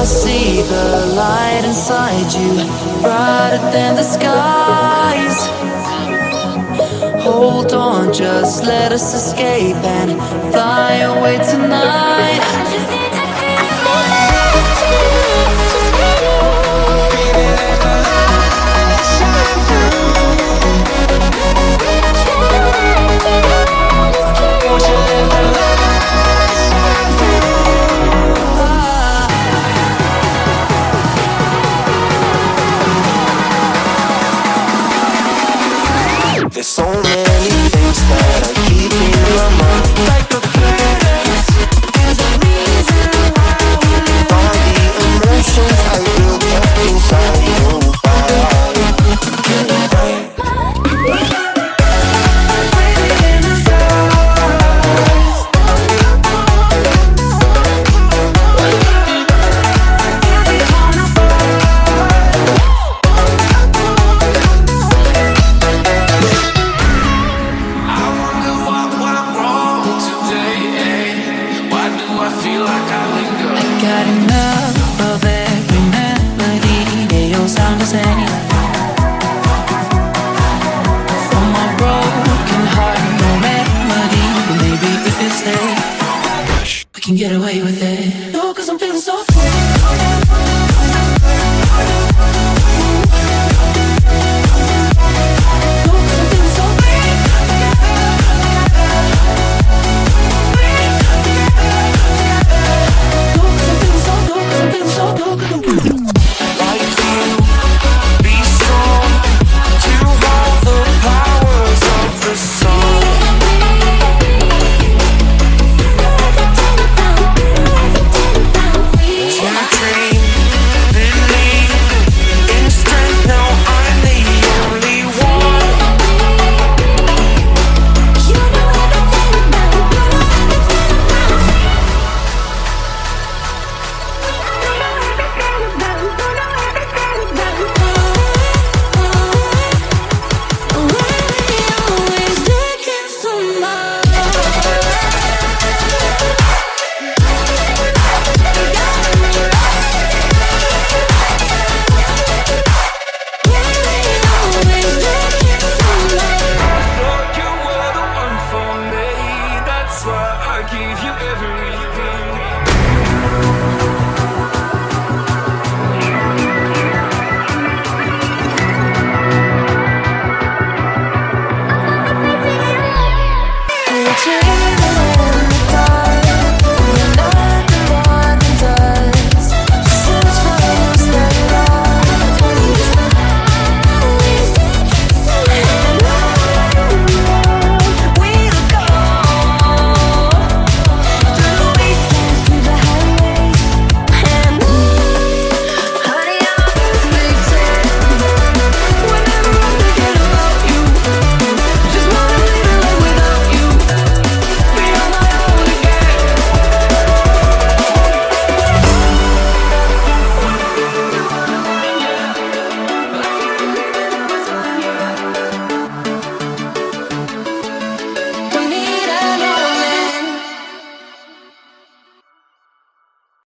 I see the light inside you Brighter than the skies. Hold on, just let us escape And fly away tonight There's so many things that I I got enough of every melody They all sound the same For my broken heart, no remedy Maybe if We can get away with it. No, cause I'm feeling so free.